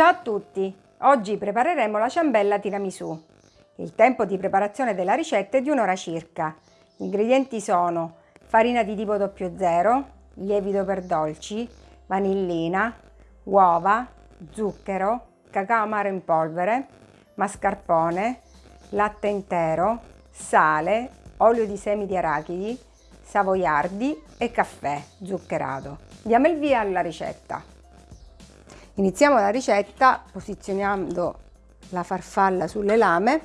Ciao a tutti! Oggi prepareremo la ciambella tiramisù. Il tempo di preparazione della ricetta è di un'ora circa. Gli ingredienti sono farina di tipo 00, lievito per dolci, vanillina, uova, zucchero, cacao amaro in polvere, mascarpone, latte intero, sale, olio di semi di arachidi, savoiardi e caffè zuccherato. Diamo il via alla ricetta. Iniziamo la ricetta posizionando la farfalla sulle lame,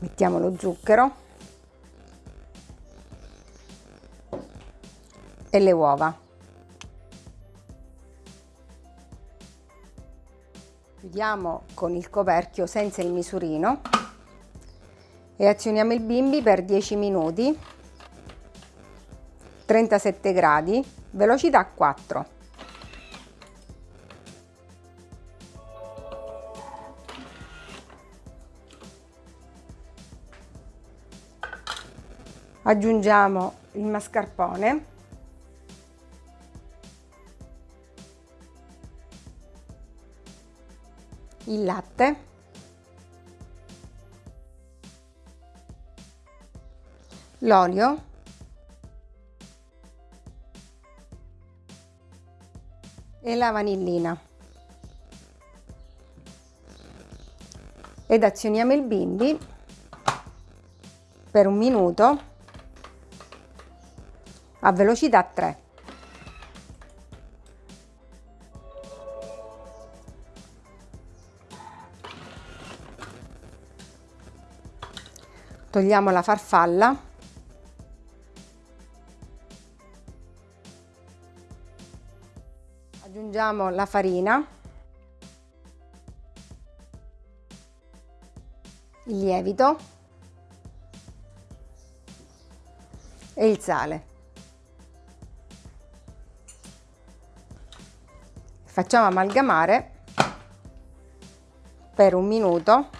mettiamo lo zucchero. E le uova. Chiudiamo con il coperchio senza il misurino. E azioniamo il bimbi per 10 minuti 37 gradi velocità 4 aggiungiamo il mascarpone. Il latte. L'olio e la vanillina. Ed azioniamo il bimbi per un minuto a velocità 3 togliamo la farfalla aggiungiamo la farina il lievito e il sale. Facciamo amalgamare per un minuto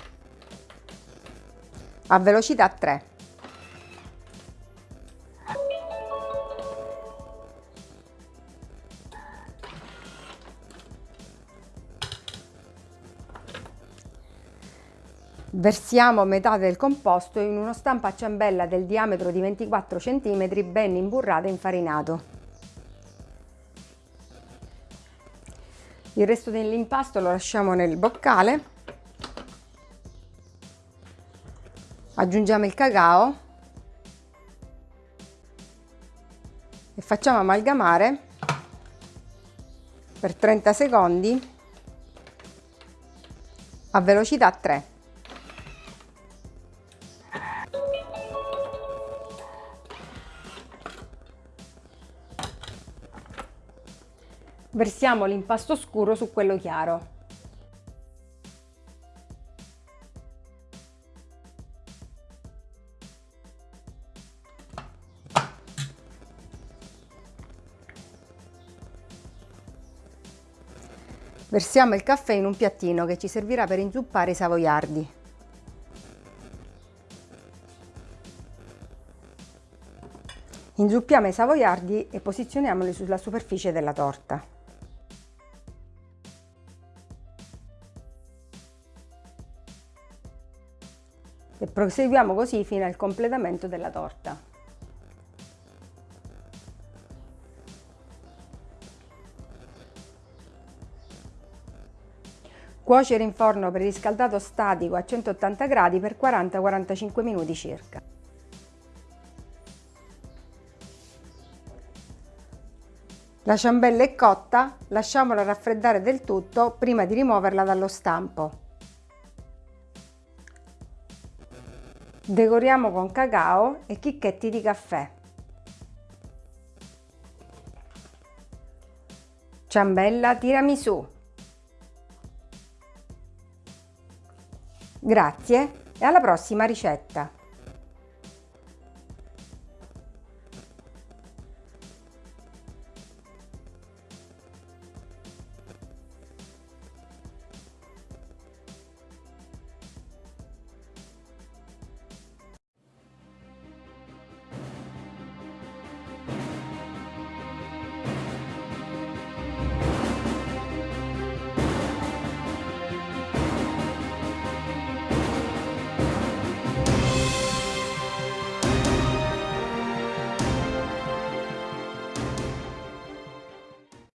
a velocità 3 Versiamo metà del composto in uno stampo a ciambella del diametro di 24 cm ben imburrato e infarinato. Il resto dell'impasto lo lasciamo nel boccale. Aggiungiamo il cacao e facciamo amalgamare per 30 secondi a velocità 3. Versiamo l'impasto scuro su quello chiaro. Versiamo il caffè in un piattino che ci servirà per inzuppare i savoiardi. Inzuppiamo i savoiardi e posizioniamoli sulla superficie della torta. E proseguiamo così fino al completamento della torta. Cuocere in forno preriscaldato statico a 180 gradi per 40-45 minuti circa. La ciambella è cotta, lasciamola raffreddare del tutto prima di rimuoverla dallo stampo. Decoriamo con cacao e chicchetti di caffè. Ciambella tiramisù. Grazie e alla prossima ricetta!